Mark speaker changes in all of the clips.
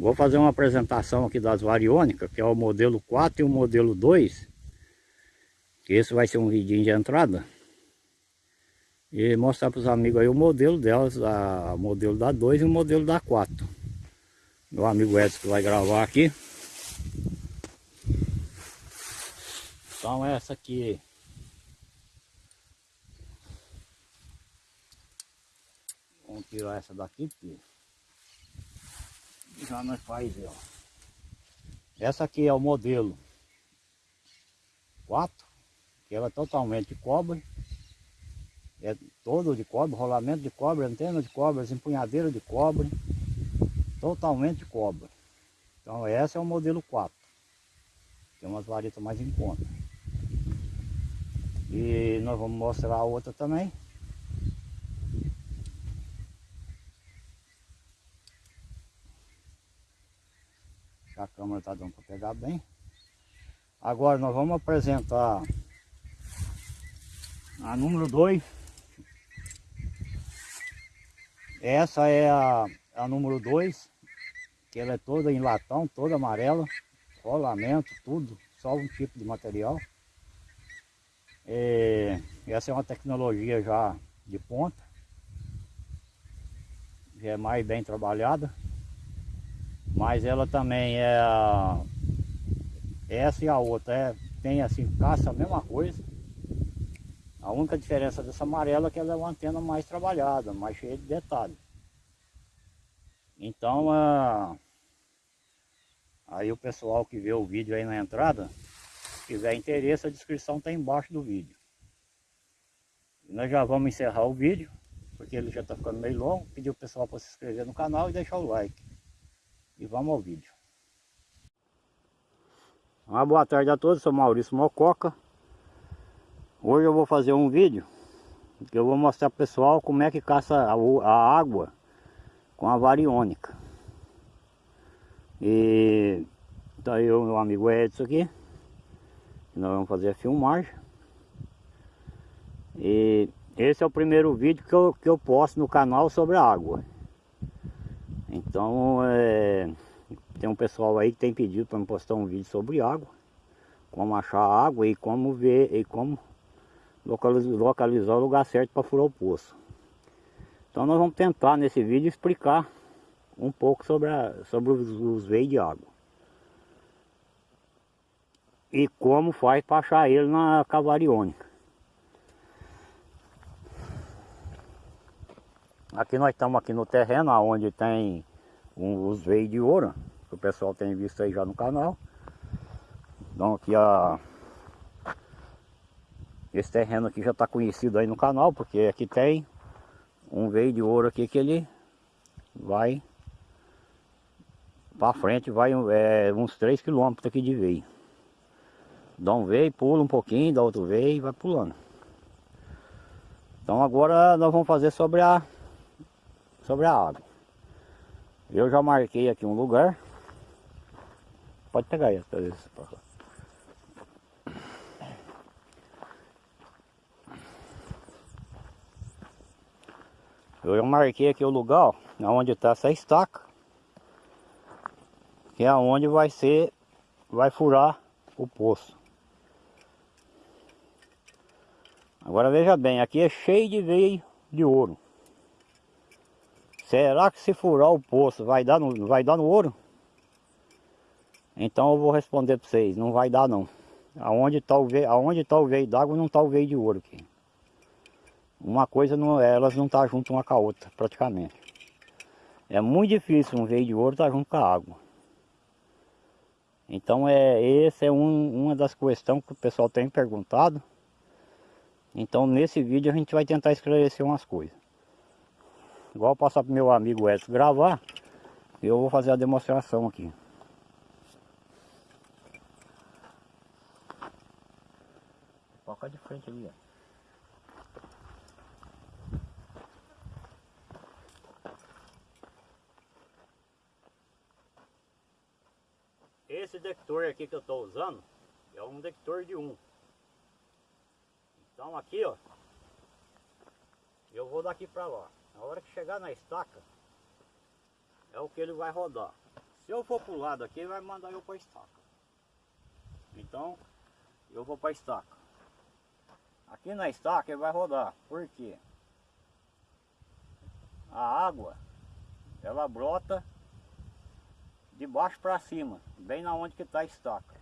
Speaker 1: Vou fazer uma apresentação aqui das variônicas, que é o modelo 4 e o modelo 2. Que esse vai ser um vidinho de entrada. E mostrar para os amigos aí o modelo delas, a, o modelo da 2 e o modelo da 4. Meu amigo Edson que vai gravar aqui. Então essa aqui Vamos tirar essa daqui, porque já nós faz, ó. Essa aqui é o modelo 4, que ela é totalmente de cobre. É todo de cobre, rolamento de cobre, antena de cobre, empunhadeira de cobre. Totalmente de cobre. Então essa é o modelo 4. Tem umas varetas mais em conta. E nós vamos mostrar a outra também. A câmera está dando para pegar bem. Agora nós vamos apresentar a número 2. Essa é a, a número 2, que ela é toda em latão, toda amarela, rolamento, tudo, só um tipo de material. É, essa é uma tecnologia já de ponta, já é mais bem trabalhada. Mas ela também é. Essa e a outra é, tem assim, caça a mesma coisa. A única diferença dessa amarela é que ela é uma antena mais trabalhada, mais cheia de detalhes. Então, aí o pessoal que vê o vídeo aí na entrada, tiver interesse, a descrição está embaixo do vídeo. E nós já vamos encerrar o vídeo, porque ele já está ficando meio longo. Pedir o pessoal para se inscrever no canal e deixar o like. E vamos ao vídeo. Uma boa tarde a todos, sou Maurício Mococa. Hoje eu vou fazer um vídeo que eu vou mostrar pessoal como é que caça a, a água com a variônica. E tá eu meu amigo Edson aqui. Nós vamos fazer a filmagem. E esse é o primeiro vídeo que eu, que eu posto no canal sobre a água. Então, é, tem um pessoal aí que tem pedido para me postar um vídeo sobre água, como achar água e como ver e como localizar, localizar o lugar certo para furar o poço. Então nós vamos tentar nesse vídeo explicar um pouco sobre, a, sobre os, os veios de água. E como faz para achar ele na cavariônica. Aqui nós estamos aqui no terreno onde tem um, os veios de ouro, que o pessoal tem visto aí já no canal. Então aqui a... Esse terreno aqui já está conhecido aí no canal, porque aqui tem um veio de ouro aqui que ele vai para frente, vai é, uns 3 km aqui de veio. Dá um veio, pula um pouquinho, dá outro veio e vai pulando. Então agora nós vamos fazer sobre a sobre a água. Eu já marquei aqui um lugar. Pode pegar essa Eu já marquei aqui o lugar, onde está essa estaca. Que é onde vai ser, vai furar o poço. Agora veja bem, aqui é cheio de veio de ouro. Será que se furar o poço vai dar no, vai dar no ouro? Então eu vou responder para vocês, não vai dar não. Aonde está o veio, aonde tá veio d'água não está o veio de ouro aqui. Uma coisa, não, elas não tá junto uma com a outra, praticamente. É muito difícil um veio de ouro estar tá junto com a água. Então é, essa é um, uma das questões que o pessoal tem perguntado. Então nesse vídeo a gente vai tentar esclarecer umas coisas. Igual passar para meu amigo Edson gravar, eu vou fazer a demonstração aqui. Foca de frente ali, ó. Esse detector aqui que eu estou usando é um detector de 1. Então aqui ó, eu vou daqui para lá. A hora que chegar na estaca, é o que ele vai rodar. Se eu for pro lado aqui, ele vai mandar eu para estaca. Então, eu vou para estaca. Aqui na estaca ele vai rodar. Por quê? A água, ela brota de baixo para cima, bem na onde que está a estaca.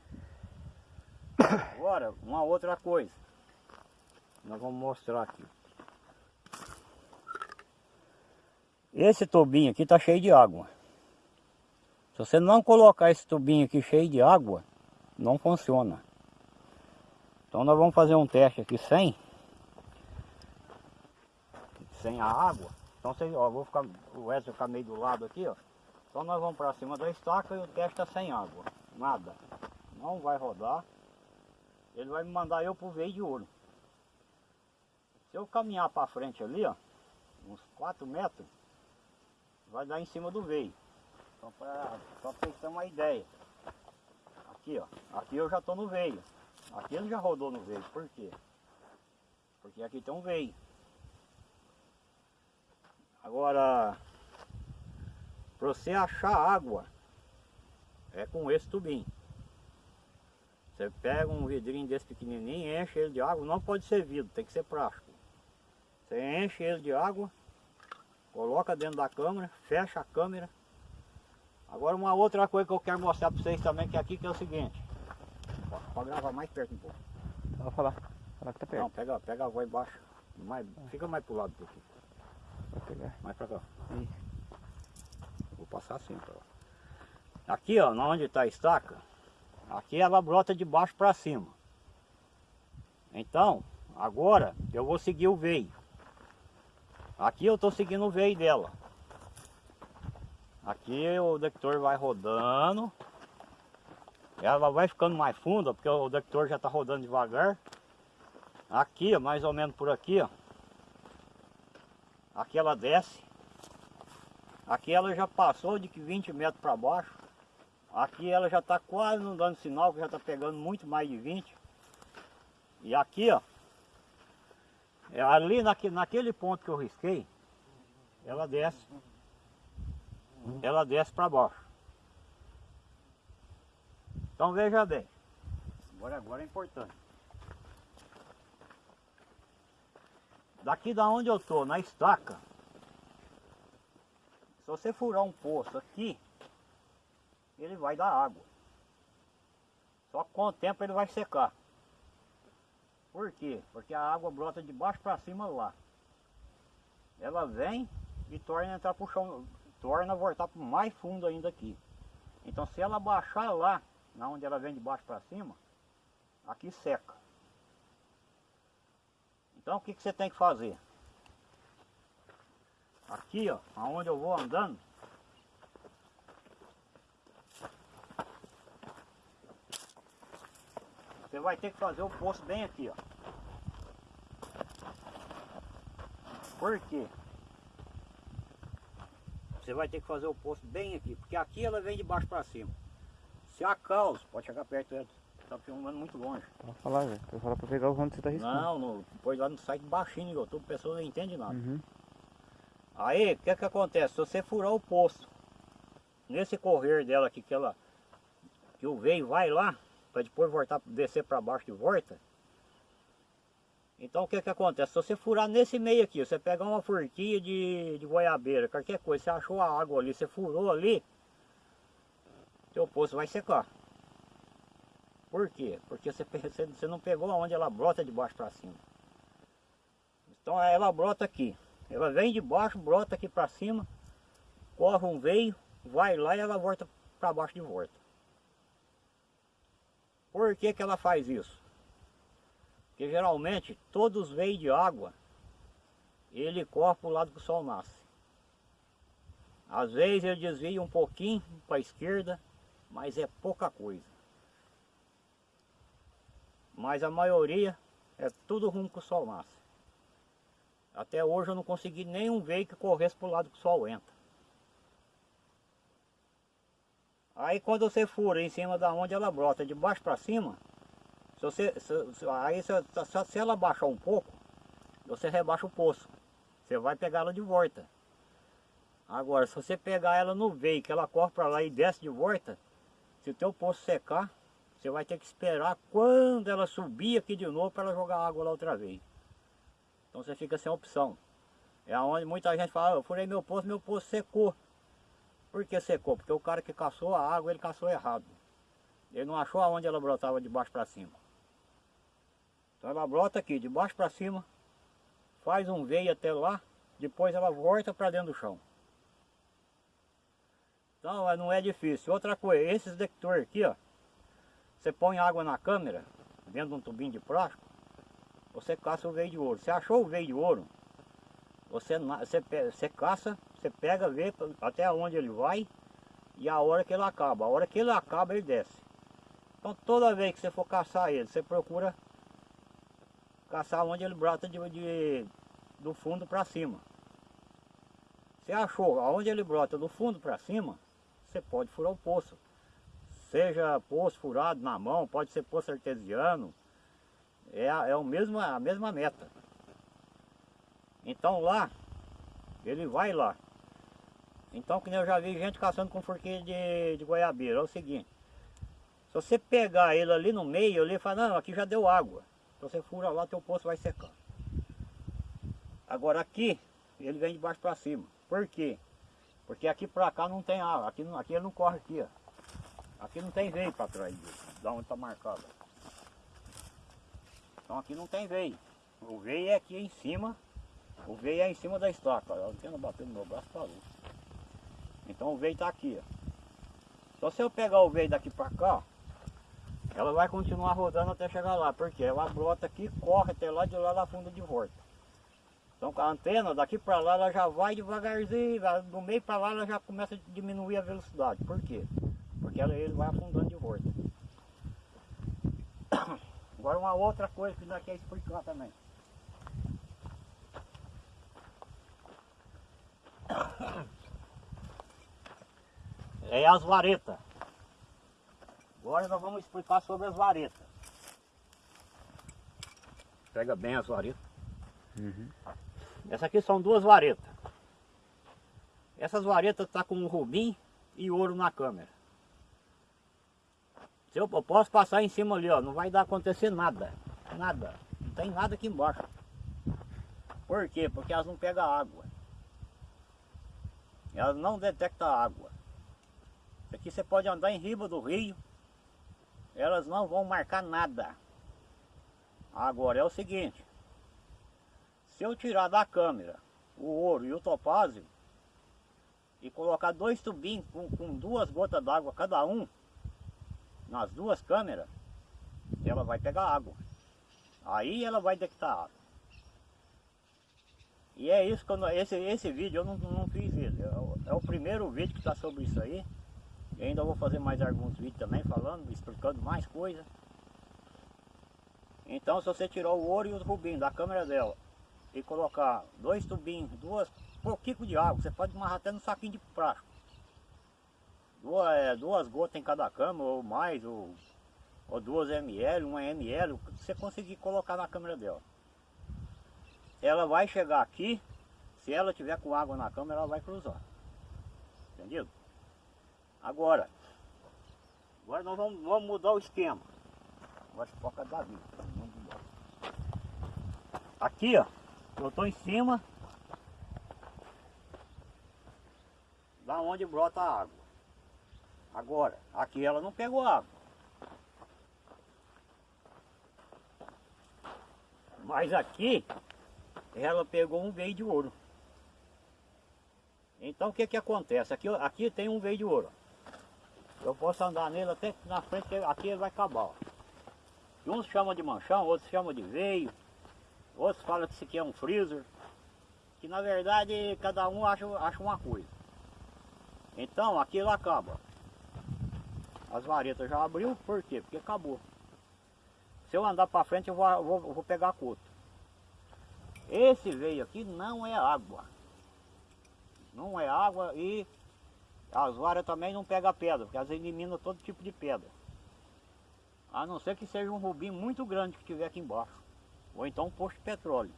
Speaker 1: Agora, uma outra coisa. Nós vamos mostrar aqui. Esse tubinho aqui está cheio de água. Se você não colocar esse tubinho aqui cheio de água, não funciona. Então nós vamos fazer um teste aqui sem sem a água. Então vocês, ó, vou ficar o Wesley ficar meio do lado aqui, ó. Então nós vamos para cima da estaca e o teste está sem água. Nada. Não vai rodar. Ele vai me mandar eu pro veio de ouro. Se eu caminhar para frente ali, ó, uns 4 metros, vai dar em cima do veio. Só para só terem uma ideia. Aqui, ó. Aqui eu já estou no veio. Aqui ele já rodou no veio. Por quê? Porque aqui tem um veio. Agora, para você achar água, é com esse tubinho. Você pega um vidrinho desse pequenininho, enche ele de água, não pode ser vidro, tem que ser plástico. Você enche ele de água, coloca dentro da câmera, fecha a câmera. Agora uma outra coisa que eu quero mostrar para vocês também, que é aqui que é o seguinte. Pode gravar mais perto um pouco.
Speaker 2: Vou falar. Falar que tá perto.
Speaker 1: Não, pega, pega a voz embaixo. Mais, fica mais pro lado aqui.
Speaker 2: Vou pegar.
Speaker 1: Mais pra cá.
Speaker 2: Aí.
Speaker 1: Vou passar assim pra lá. Aqui ó, onde está a estaca, aqui ela brota de baixo para cima. Então, agora eu vou seguir o veio. Aqui eu estou seguindo o veio dela. Aqui o detector vai rodando. Ela vai ficando mais funda, porque o detector já está rodando devagar. Aqui, mais ou menos por aqui, ó. Aqui ela desce. Aqui ela já passou de 20 metros para baixo. Aqui ela já está quase não dando sinal, que já está pegando muito mais de 20. E aqui, ó. É ali naquele, naquele ponto que eu risquei, ela desce. Ela desce para baixo. Então veja bem. Agora, agora é importante. Daqui da onde eu estou, na estaca, se você furar um poço aqui, ele vai dar água. Só que com o tempo ele vai secar. Por quê? Porque a água brota de baixo para cima lá. Ela vem e torna entrar pro chão, torna voltar para mais fundo ainda aqui. Então se ela baixar lá, na onde ela vem de baixo para cima, aqui seca. Então o que, que você tem que fazer? Aqui ó, aonde eu vou andando, Você vai ter que fazer o poço bem aqui, ó. Por quê? Você vai ter que fazer o poço bem aqui, porque aqui ela vem de baixo para cima. Se a causa, pode chegar perto dela, tá filmando muito longe.
Speaker 2: Pode falar, velho. Eu falar para pegar o onde você tá riscando.
Speaker 1: Não, no, depois lá no site baixinho no YouTube, a pessoa não entende nada.
Speaker 2: Uhum.
Speaker 1: Aí, o que que acontece? Se você furar o poço, nesse correr dela aqui, que ela, que o veio vai lá, para depois voltar, descer para baixo de volta. Então o que que acontece? Se você furar nesse meio aqui, você pegar uma forquinha de, de goiabeira, qualquer coisa, você achou a água ali, você furou ali, seu poço vai secar. Por quê? Porque você, você, você não pegou onde ela brota de baixo para cima. Então ela brota aqui. Ela vem de baixo, brota aqui para cima, corre um veio, vai lá e ela volta para baixo de volta. Por que, que ela faz isso? Porque geralmente todos os veios de água, ele corre para o lado que o sol nasce. Às vezes ele desvia um pouquinho para a esquerda, mas é pouca coisa. Mas a maioria é tudo rumo que o sol nasce. Até hoje eu não consegui nenhum veio que corresse para o lado que o sol entra. Aí quando você fura em cima da onde ela brota, de baixo para cima, se você, se, aí se, se, ela baixar um pouco, você rebaixa o poço. Você vai pegar ela de volta. Agora, se você pegar ela no veio, que ela corre para lá e desce de volta, se o teu poço secar, você vai ter que esperar quando ela subir aqui de novo para ela jogar água lá outra vez. Então você fica sem opção. É onde muita gente fala, eu furei meu poço, meu poço secou. Por que secou? Porque o cara que caçou a água, ele caçou errado. Ele não achou aonde ela brotava de baixo para cima. Então ela brota aqui, de baixo para cima, faz um veio até lá, depois ela volta para dentro do chão. Então não é difícil. Outra coisa, esses detectores aqui, ó, você põe água na câmera, dentro de um tubinho de plástico, você caça o veio de ouro. Você achou o veio de ouro, você, você, você caça, você pega, vê até onde ele vai e a hora que ele acaba. A hora que ele acaba, ele desce. Então toda vez que você for caçar ele, você procura caçar onde ele brota de, de do fundo para cima. Você achou aonde ele brota do fundo para cima, você pode furar o poço. Seja poço furado na mão, pode ser poço artesiano. É, é o mesmo, a mesma meta. Então lá, ele vai lá. Então que eu já vi gente caçando com forquilha de, de goiabeira. É o seguinte, se você pegar ele ali no meio, ele fala, não, aqui já deu água. Então você fura lá, teu poço vai secar. Agora aqui, ele vem de baixo para cima. Por quê? Porque aqui para cá não tem água, aqui, aqui ele não corre aqui, ó. Aqui não tem veio para trás dele, da onde está marcado. Então aqui não tem veio. O veio é aqui em cima, o veio é em cima da estaca. A antena bateu no meu braço, parou. Então o veio está aqui, ó. Então se eu pegar o veio daqui para cá, ela vai continuar rodando até chegar lá, porque ela brota aqui, corre até lá de lá na funda de volta. Então com a antena daqui para lá ela já vai devagarzinho, do meio para lá ela já começa a diminuir a velocidade. Por quê? Porque ela, ele vai afundando de volta. Agora uma outra coisa que nós queremos explicar também. É as varetas. Agora nós vamos explicar sobre as varetas. Pega bem as varetas. Uhum. Essa aqui são duas varetas. Essas varetas estão tá com rubim e ouro na câmera. Se eu, eu posso passar em cima ali, ó, não vai dar acontecer nada. Nada. Não tem nada aqui embaixo. Por quê? Porque elas não pegam água. Elas não detectam água. Aqui você pode andar em riba do rio. Elas não vão marcar nada. Agora é o seguinte. Se eu tirar da câmera o ouro e o topázio e colocar dois tubinhos com, com duas gotas d'água cada um nas duas câmeras, ela vai pegar água. Aí ela vai detectar água. E é isso que eu, esse, esse vídeo eu não, não fiz isso. É o, é o primeiro vídeo que está sobre isso aí. Ainda vou fazer mais alguns vídeos também falando, explicando mais coisas. Então se você tirar o ouro e o rubinho da câmera dela e colocar dois tubinhos, duas pouquinho de água, você pode amarrar até no saquinho de plástico. Duas, é, duas gotas em cada câmera ou mais, ou, ou duas ml, uma ml, você conseguir colocar na câmera dela. Ela vai chegar aqui, se ela tiver com água na câmera, ela vai cruzar. Entendido? Agora, agora nós vamos, vamos mudar o esquema. Agora foca da vida. Aqui, ó. Eu estou em cima da onde brota a água. Agora, aqui ela não pegou água. Mas aqui ela pegou um veio de ouro. Então o que que acontece? Aqui, aqui tem um veio de ouro. Eu posso andar nele até na frente, aqui ele vai acabar. Uns chamam de manchão, outros chamam de veio. Outros falam que isso aqui é um freezer. Que na verdade cada um acha, acha uma coisa. Então aquilo acaba. As varetas já abriu, por quê? Porque acabou. Se eu andar para frente eu vou, vou, vou pegar coto. Esse veio aqui não é água. Não é água e as varas também não pega pedra, porque elas eliminam todo tipo de pedra. A não ser que seja um rubim muito grande que tiver aqui embaixo. Ou então um posto de petróleo.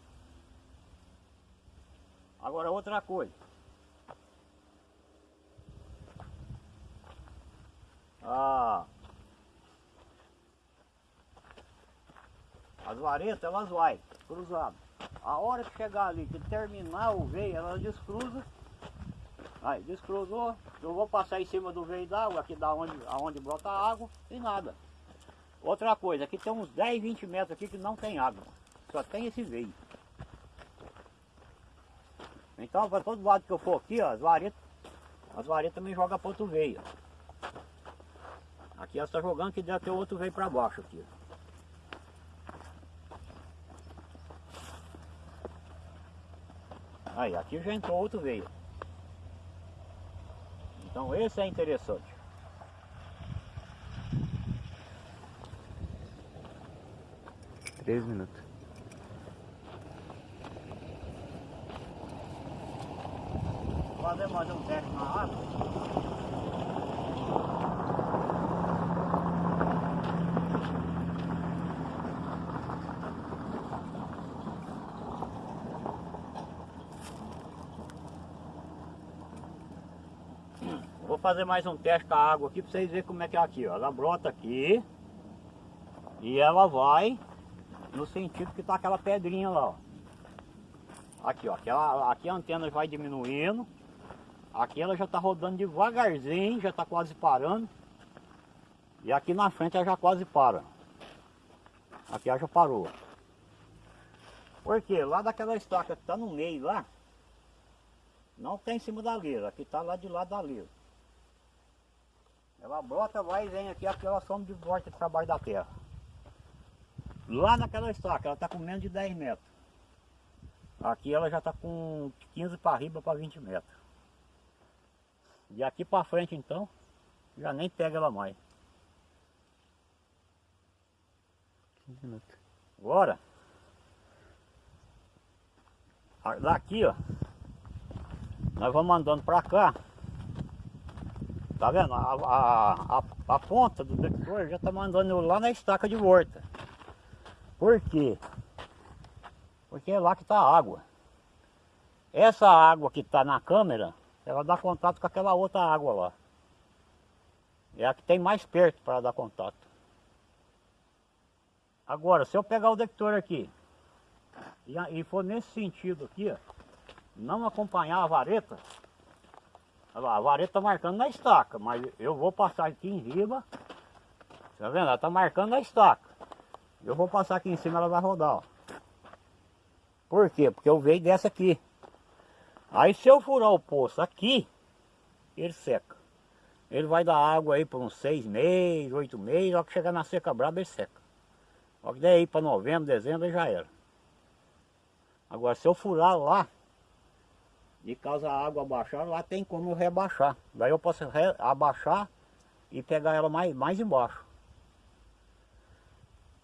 Speaker 1: Agora outra coisa. Ah, as varetas elas vai cruzadas. A hora que chegar ali, que terminar o veio, elas descruza Aí, descruzou, eu vou passar em cima do veio d'água, aqui da onde, aonde brota a água, e nada. Outra coisa, aqui tem uns 10, 20 metros aqui que não tem água. Só tem esse veio. Então, para todo lado que eu for aqui, ó, as varetas, as varetas me jogam para outro veio. Aqui ela está jogando que deve ter outro veio para baixo aqui. Aí, aqui já entrou outro veio. Então esse é interessante.
Speaker 2: Três minutos.
Speaker 1: Fazer mais um teste na água. Fazer mais um teste com a água aqui para vocês verem como é que é aqui, ó. Ela brota aqui e ela vai no sentido que tá aquela pedrinha lá, ó. Aqui, ó. Aquela, aqui a antena vai diminuindo. Aqui ela já tá rodando devagarzinho, já tá quase parando. E aqui na frente ela já quase para. Aqui ela já parou. Porque lá daquela estaca que tá no meio lá, não tem em cima da lira, aqui tá lá de lado da lira. Ela brota, vai e vem aqui, aqui ela some de volta para baixo da terra. Lá naquela estaca, ela está com menos de 10 metros. Aqui ela já está com 15 para riba para 20 metros. E aqui para frente então, já nem pega ela mais.
Speaker 2: 15 minutos.
Speaker 1: Agora, daqui ó, nós vamos andando para cá. Tá vendo? A, a, a, a ponta do detector já tá mandando lá na estaca de volta. Por quê? Porque é lá que está a água. Essa água que está na câmera, ela dá contato com aquela outra água lá. É a que tem mais perto para dar contato. Agora, se eu pegar o detector aqui e, e for nesse sentido aqui, ó, não acompanhar a vareta, a vareta está marcando na estaca, mas eu vou passar aqui em riba, tá vendo? Ela está marcando na estaca. Eu vou passar aqui em cima, ela vai rodar, ó. Por quê? Porque eu veio dessa aqui. Aí se eu furar o poço aqui, ele seca. Ele vai dar água aí por uns seis meses, oito meses, só que chegar na seca braba ele seca. Só que daí para novembro, dezembro já era. Agora se eu furar lá, de caso a água baixar, lá tem como rebaixar. Daí eu posso abaixar e pegar ela mais, mais embaixo.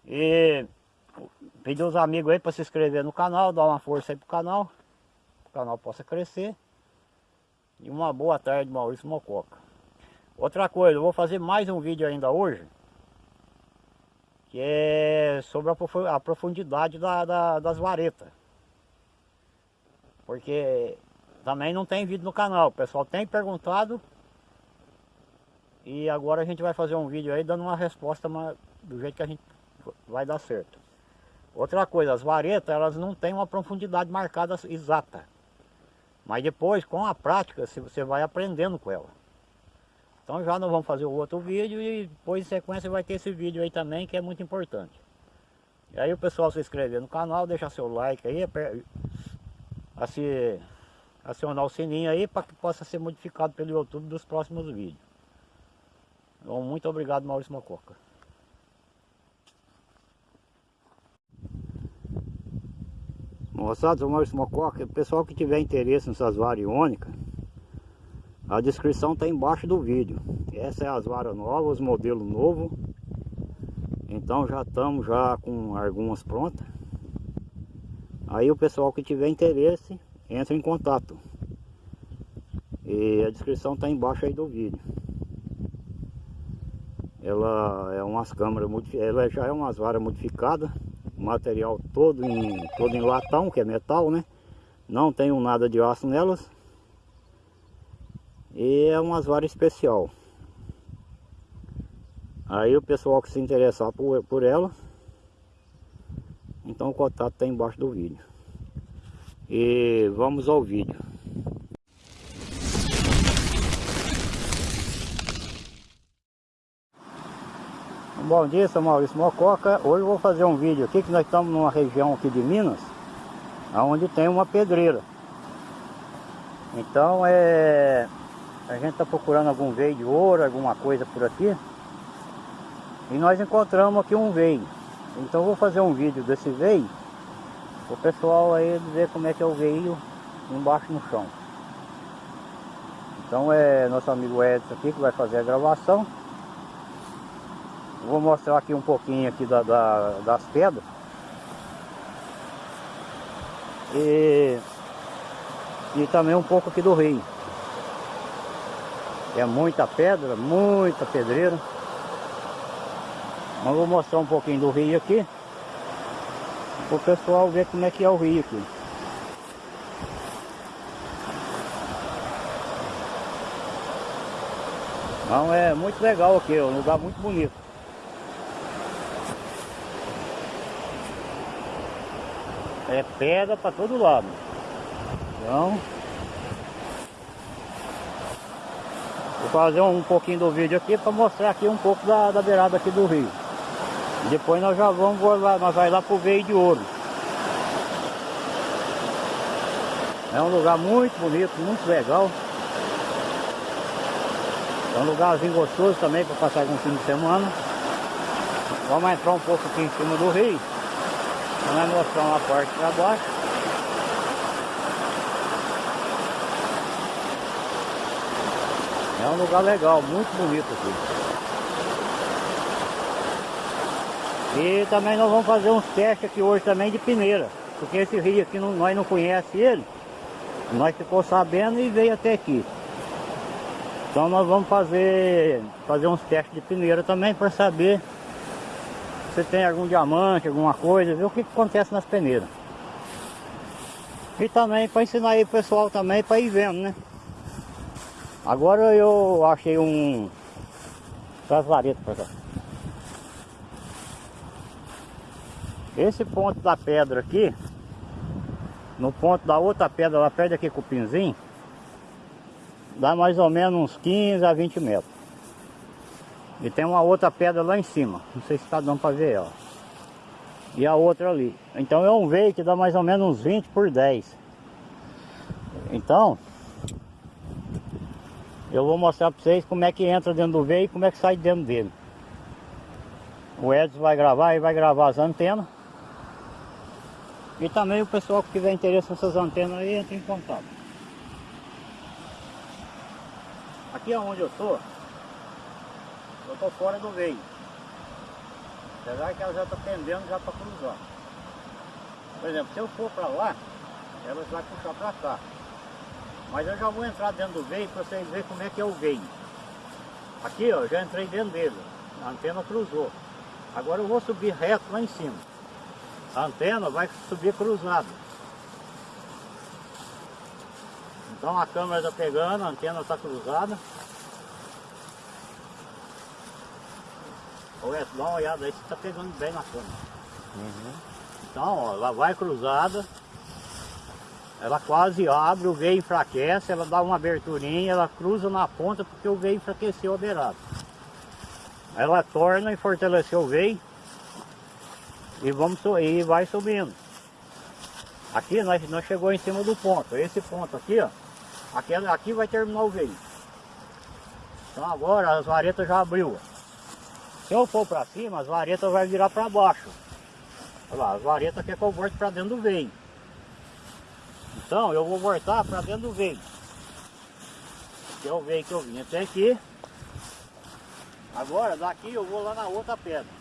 Speaker 1: E pedir os amigos aí para se inscrever no canal, dar uma força aí pro canal, o canal possa crescer. E uma boa tarde, Maurício Mococa. Outra coisa, eu vou fazer mais um vídeo ainda hoje, que é sobre a profundidade da, da- das varetas. Porque também não tem vídeo no canal, o pessoal tem perguntado e agora a gente vai fazer um vídeo aí dando uma resposta do jeito que a gente vai dar certo. Outra coisa, as varetas elas não têm uma profundidade marcada exata. Mas depois, com a prática, você vai aprendendo com ela. Então já nós vamos fazer o outro vídeo e depois em sequência vai ter esse vídeo aí também que é muito importante. E aí o pessoal se inscrever no canal, deixar seu like aí, aper- assi- acionar o sininho aí para que possa ser modificado pelo YouTube dos próximos vídeos. Então, muito obrigado Maurício Mococa. Moçada, sou Maurício Mococa. O pessoal que tiver interesse nessas variônicas, a descrição está embaixo do vídeo. Essa é as varas novas, os modelos novos. Então já estamos já com algumas prontas. Aí o pessoal que tiver interesse, entra em contato. E a descrição está embaixo aí do vídeo. Ela é umas câmeras ela já é umas varas modificadas, material todo em, todo em latão, que é metal, né? Não tenho nada de aço nelas. E é umas varas especial. Aí o pessoal que se interessar por, por ela, então o contato está embaixo do vídeo. E vamos ao vídeo. Bom dia, sou Maurício Mococa. Hoje vou fazer um vídeo aqui que nós estamos numa região aqui de Minas, onde tem uma pedreira. Então é a gente está procurando algum veio de ouro, alguma coisa por aqui. E nós encontramos aqui um veio. Então vou fazer um vídeo desse veio. O pessoal aí ver como é que é o veio embaixo no chão. Então é nosso amigo Edson aqui que vai fazer a gravação. Vou mostrar aqui um pouquinho aqui da, da, das pedras. E, e também um pouco aqui do rio. É muita pedra, muita pedreira. Mas vou mostrar um pouquinho do rio aqui. O pessoal ver como é que é o rio aqui. Então é muito legal aqui, é um lugar muito bonito. É pedra para todo lado. Então, vou fazer um pouquinho do vídeo aqui para mostrar aqui um pouco da, da beirada aqui do rio. Depois nós já vamos lá, nós vai lá pro veio de ouro. É um lugar muito bonito, muito legal. É um lugarzinho gostoso também para passar algum fim de semana. Vamos entrar um pouco aqui em cima do rio. Vamos mostrar uma parte para baixo. É um lugar legal, muito bonito aqui. E também nós vamos fazer uns testes aqui hoje também de peneira. Porque esse rio aqui não, nós não conhecemos ele. Nós ficou sabendo e veio até aqui. Então nós vamos fazer, fazer uns testes de peneira também para saber se tem algum diamante, alguma coisa, ver o que, que acontece nas peneiras. E também para ensinar aí o pessoal também para ir vendo, né? Agora eu achei um... Traz vareta para cá. Esse ponto da pedra aqui, no ponto da outra pedra lá perto aqui com o pinzinho, dá mais ou menos uns 15 a 20 metros. E tem uma outra pedra lá em cima. Não sei se está dando para ver, ó. E a outra ali. Então é um veio que dá mais ou menos uns 20 por 10. Então, eu vou mostrar para vocês como é que entra dentro do veio e como é que sai dentro dele. O Edson vai gravar e vai gravar as antenas. E também o pessoal que tiver interesse nessas antenas aí, entra em contato. Aqui é onde eu estou, eu estou fora do veio. Apesar que ela já está pendendo já para cruzar. Por exemplo, se eu for para lá, ela vai puxar para cá. Mas eu já vou entrar dentro do veio para vocês verem como é que é o veio. Aqui ó, já entrei dentro dele. A antena cruzou. Agora eu vou subir reto lá em cima. A antena vai subir cruzada. Então a câmera está pegando, a antena está cruzada. Olha, dá uma olhada aí se está pegando bem na câmera. Uhum. Então, ó, ela vai cruzada. Ela quase abre, o veio enfraquece, ela dá uma aberturinha, ela cruza na ponta porque o veio enfraqueceu a beirada. Ela torna e fortaleceu o veio e, vamos, e vai subindo. Aqui nós, nós chegou em cima do ponto. Esse ponto aqui, ó. Aqui, aqui vai terminar o veio. Então agora as varetas já abriu. Se eu for para cima, as varetas vai virar para baixo. Olha lá, as varetas quer que eu volte para dentro do veio. Então eu vou voltar para dentro do veio. Que é o veio que eu vim até aqui. Agora daqui eu vou lá na outra pedra.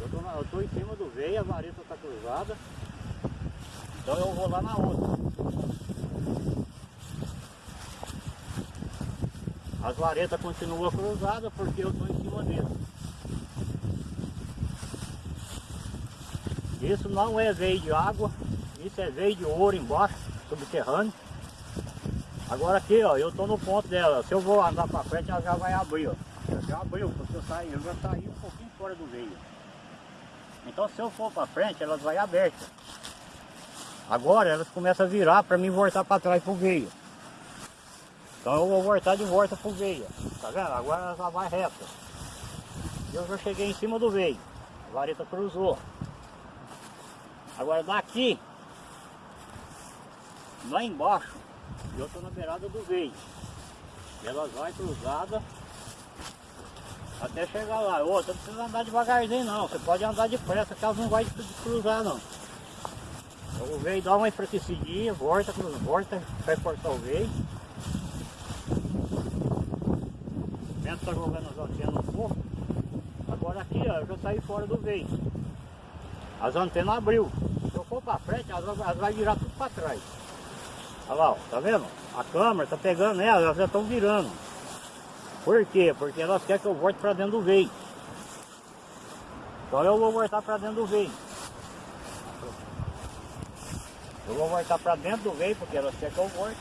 Speaker 1: Eu tô, na, eu tô em cima do veio, a vareta está cruzada. Então eu vou lá na outra. As varetas continuam cruzadas porque eu estou em cima dele. Isso não é veio de água, isso é veio de ouro embaixo, subterrâneo. Agora aqui, ó, eu tô no ponto dela. Se eu vou andar pra frente, ela já vai abrir, ó. Já abriu, porque eu saí, eu já saí um pouquinho fora do veio. Então se eu for para frente, elas vai abertas. Agora elas começam a virar para mim voltar para trás pro veio. Então eu vou voltar de volta pro veio. Tá vendo? Agora ela já vai reta. Eu já cheguei em cima do veio. A vareta cruzou. Agora daqui, lá embaixo, eu estou na beirada do veio. Ela vai cruzada até chegar lá. Outra, não precisa andar devagarzinho não. Você pode andar depressa, que elas não vai cruzar não. Então, o veio dá uma enfraquecidinha, volta, volta, vai cortar o veio. O vento está jogando as antenas um pouco. Agora aqui, ó, eu já saí fora do veio. As antenas abriu. Se eu for para frente, elas, elas vai virar tudo para trás. Olha lá, ó, tá vendo? A câmera tá pegando elas, elas já estão virando. Por quê? Porque elas querem que eu volte para dentro do veio. Então eu vou voltar para dentro do veio. Eu vou voltar para dentro do veio porque elas querem que eu volte.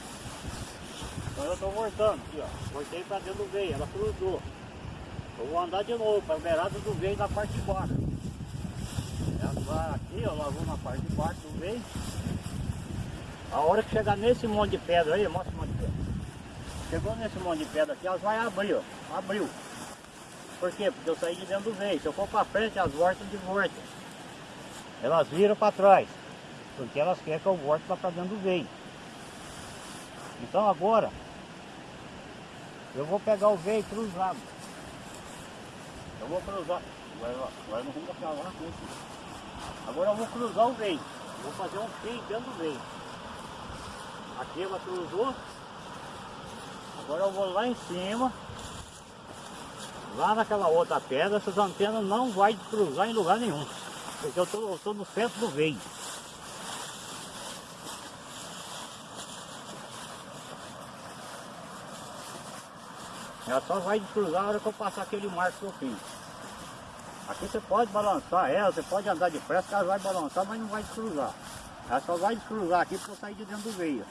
Speaker 1: Então eu estou voltando aqui, ó. Voltei para dentro do veio, ela cruzou. Eu vou andar de novo para a beirada do veio na parte de baixo. Ela vai aqui, ó, ela vou na parte de baixo do veio. A hora que chegar nesse monte de pedra aí, mostra o monte de pedra. Chegou nesse monte de pedra aqui, elas vai abrir, ó. Abriu. Por quê? Porque eu saí de dentro do veio. Se eu for para frente, elas voltam de volta. Elas viram para trás. Porque elas querem que eu volte para dentro do veio. Então agora, eu vou pegar o veio cruzado. Eu vou cruzar. Agora, não vamos deixar lá. Agora eu vou cruzar o veio. Vou fazer um fio dentro do veio. Aqui ela cruzou. Agora eu vou lá em cima. Lá naquela outra pedra, essas antenas não vai cruzar em lugar nenhum. Porque eu estou no centro do veio. Ela só vai cruzar na hora que eu passar aquele marco que eu fiz. Aqui você pode balançar ela, você pode andar depressa, ela vai balançar, mas não vai descruzar. Ela só vai descruzar aqui para eu sair de dentro do veio.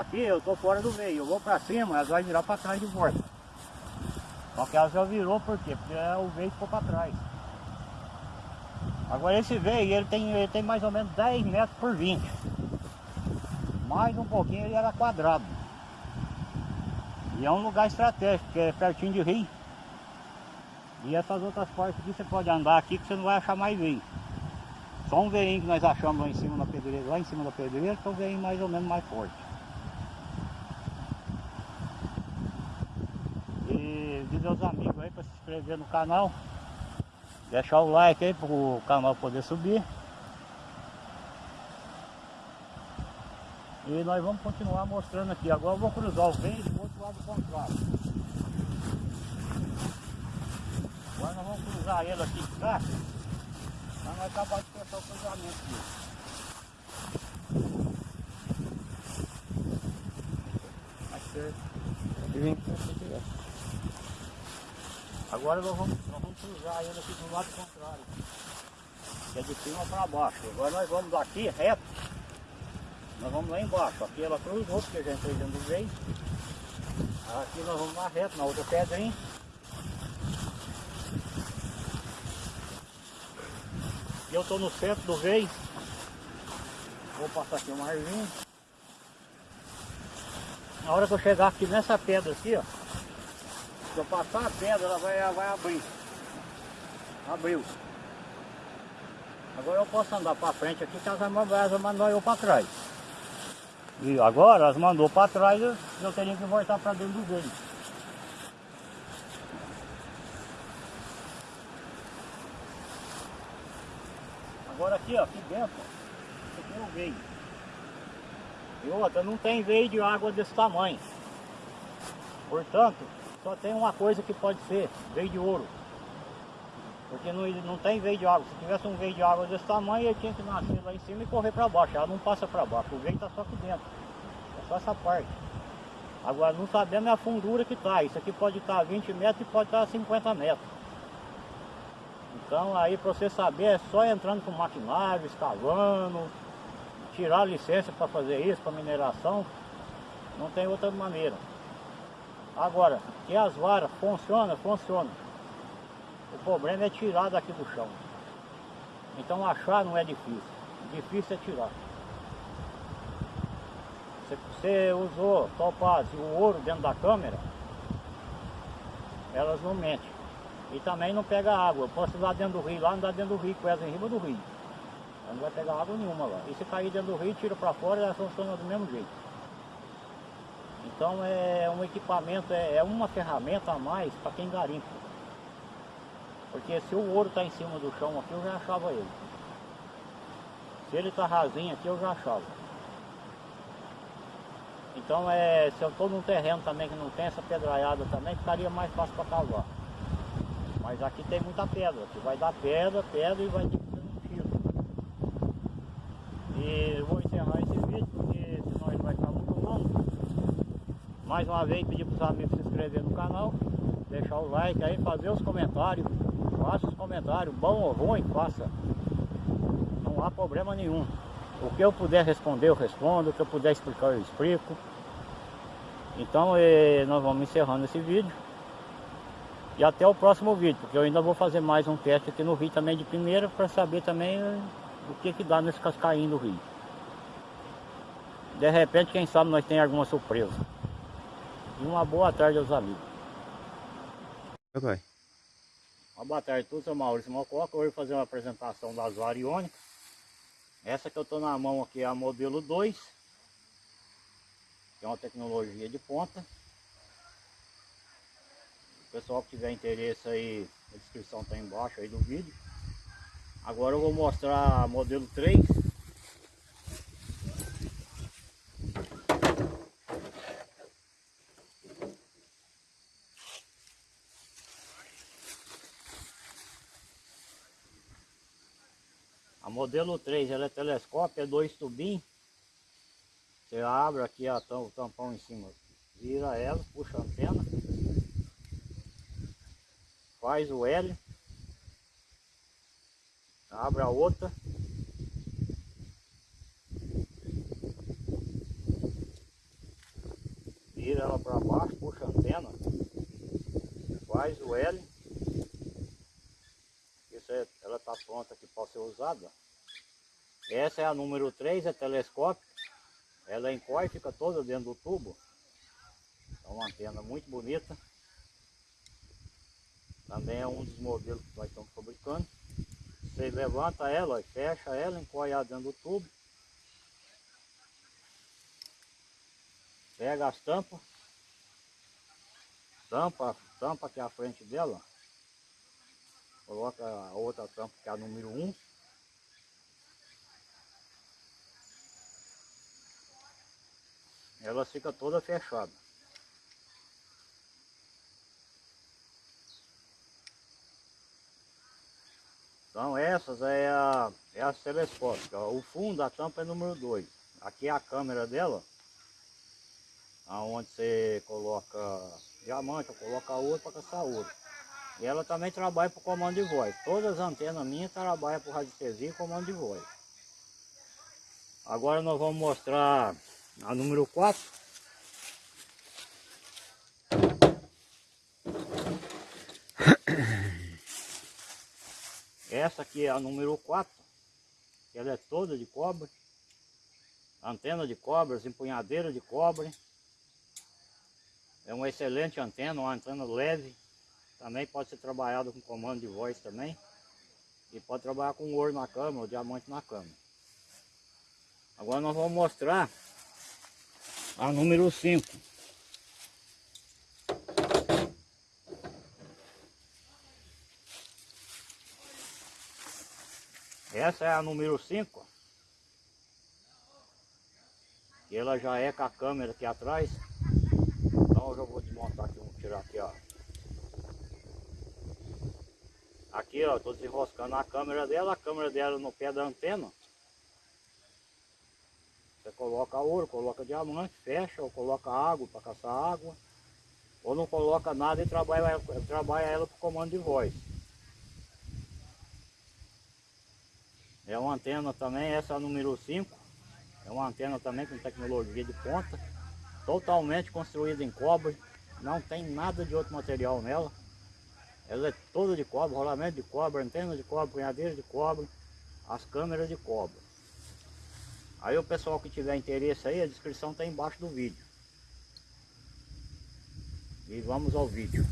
Speaker 1: Aqui eu estou fora do veio, eu vou para cima, ela vai virar para trás de volta. Só que ela já virou por quê? Porque o veio ficou para trás. Agora esse veio, ele tem, ele tem mais ou menos 10 metros por 20. Mais um pouquinho ele era quadrado. E é um lugar estratégico, porque é pertinho de rio. E essas outras partes aqui você pode andar aqui que você não vai achar mais veio. Só um veinho que nós achamos lá em cima da pedreira, lá em cima da pedreira, que é um veinho mais ou menos mais forte. De meus amigos aí para se inscrever no canal. Deixar o like aí para o canal poder subir. E nós vamos continuar mostrando aqui. Agora eu vou cruzar o veio do outro lado contrário. Agora nós vamos cruzar ele aqui de cá. Para nós acabar de fechar o cruzamento aqui. Certo. Agora nós vamos, nós vamos cruzar ele aqui do lado contrário. Que é de cima para baixo. Agora nós vamos daqui reto. Nós vamos lá embaixo. Aqui ela cruzou, porque já entrei dentro do veio. Aqui nós vamos lá reto, na outra pedrinha. E eu estou no centro do veio. Vou passar aqui uma arvinha. Na hora que eu chegar aqui nessa pedra aqui, ó. Se eu passar a pedra, ela vai, ela vai abrir. Abriu. Agora eu posso andar para frente aqui, que elas mandar eu para trás. E agora elas mandou para trás, eu, eu teria que voltar para dentro do veio. Agora aqui, ó, aqui dentro, ó, aqui é o veio. E outra, não tem veio de água desse tamanho. Portanto, só tem uma coisa que pode ser, veio de ouro. Porque não, não tem veio de água. Se tivesse um veio de água desse tamanho, ele tinha que nascer lá em cima e correr para baixo. Ela não passa para baixo. O veio está só aqui dentro. É só essa parte. Agora não sabemos a fundura que está. Isso aqui pode estar tá a 20 metros e pode estar tá a 50 metros. Então aí para você saber é só entrando com maquinário, escavando, tirar licença para fazer isso, para mineração, não tem outra maneira. Agora, que as varas funcionam, funcionam. O problema é tirar daqui do chão. Então achar não é difícil. Difícil é tirar. Você, você usou topaz e o ouro dentro da câmera, elas não mentem. E também não pega água. Eu posso ir lá dentro do rio, lá não dá dentro do rio, com elas em cima do rio. Ela não vai pegar água nenhuma lá. E se cair dentro do rio, tira para fora, ela funciona do mesmo jeito. Então é um equipamento, é, é uma ferramenta a mais para quem garimpa. Porque se o ouro está em cima do chão aqui, eu já achava ele. Se ele está rasinho aqui, eu já achava. Então é, se eu estou num terreno também que não tem essa pedraiada também, ficaria mais fácil para cavar. Mas aqui tem muita pedra, aqui vai dar pedra, pedra e vai ter que fazer um tiro. E eu vou encerrar esse vídeo porque senão ele vai ficar muito longo. Mais uma vez pedir para os amigos se inscrever no canal, deixar o like aí, fazer os comentários. Faça os comentários, bom ou ruim, faça. Não há problema nenhum. O que eu puder responder, eu respondo. O que eu puder explicar, eu explico. Então eh, nós vamos encerrando esse vídeo. E até o próximo vídeo, porque eu ainda vou fazer mais um teste aqui no rio também de primeira para saber também eh, o que que dá nesse cascainho do rio. De repente, quem sabe nós tem alguma surpresa. E uma boa tarde aos amigos.
Speaker 2: Vai.
Speaker 1: Uma boa tarde a todos, eu sou Maurício Mococa. Hoje vou fazer uma apresentação das variônicas. Essa que eu estou na mão aqui é a modelo 2. Que é uma tecnologia de ponta. O pessoal que tiver interesse aí, a descrição está embaixo aí do vídeo. Agora eu vou mostrar a modelo 3. Modelo 3 ela é telescópio, é dois tubinhos. Você abre aqui a, o tampão em cima, vira ela, puxa a antena. Faz o L. Abre a outra. Vira ela para baixo, puxa a antena. Faz o L. Isso é, ela está pronta aqui para ser usada. Essa é a número 3, é telescópio. Ela encolhe, fica toda dentro do tubo. É uma antena muito bonita. Também é um dos modelos que nós estamos fabricando. Você levanta ela, fecha ela, encolhe dentro do tubo. Pega as tampas. Tampa, tampa aqui à frente dela. Coloca a outra tampa que é a número 1. Ela fica toda fechada. Então essas é a, é a telescópica. O fundo da tampa é número 2. Aqui é a câmera dela. Onde você coloca diamante, coloca ouro para caçar ouro. E ela também trabalha para comando de voz. Todas as antenas minhas trabalham para radiestesia e comando de voz. Agora nós vamos mostrar a número 4. Essa aqui é a número 4. Ela é toda de cobre. Antena de cobre, empunhadeira de cobre. É uma excelente antena, uma antena leve. Também pode ser trabalhado com comando de voz também. E pode trabalhar com ouro na cama, ou diamante na cama. Agora nós vamos mostrar a número 5. Essa é a número 5. E ela já é com a câmera aqui atrás. Então eu já vou desmontar aqui, vou tirar aqui, ó. Aqui, ó, tô desenroscando a câmera dela, a câmera dela no pé da antena. Você coloca ouro, coloca diamante, fecha, ou coloca água para caçar água. Ou não coloca nada e trabalha, trabalha ela com comando de voz. É uma antena também, essa é número 5. É uma antena também com tecnologia de ponta, totalmente construída em cobre, não tem nada de outro material nela. Ela é toda de cobre, rolamento de cobre, antena de cobre, punhadeira de cobre, as câmeras de cobre. Aí o pessoal que tiver interesse aí, a descrição está embaixo do vídeo. E vamos ao vídeo.